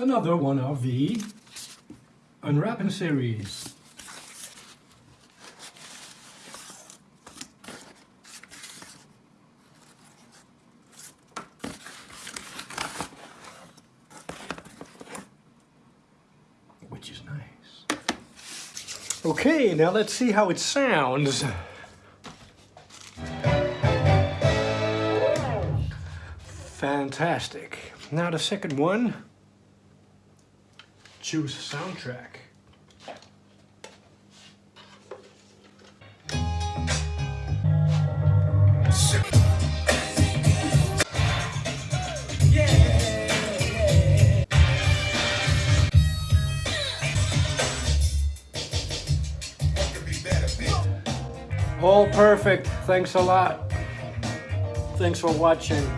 another one of the unwrapping series. Which is nice. Okay, now let's see how it sounds. Fantastic. Now the second one. Choose soundtrack. All perfect. Thanks a lot. Thanks for watching.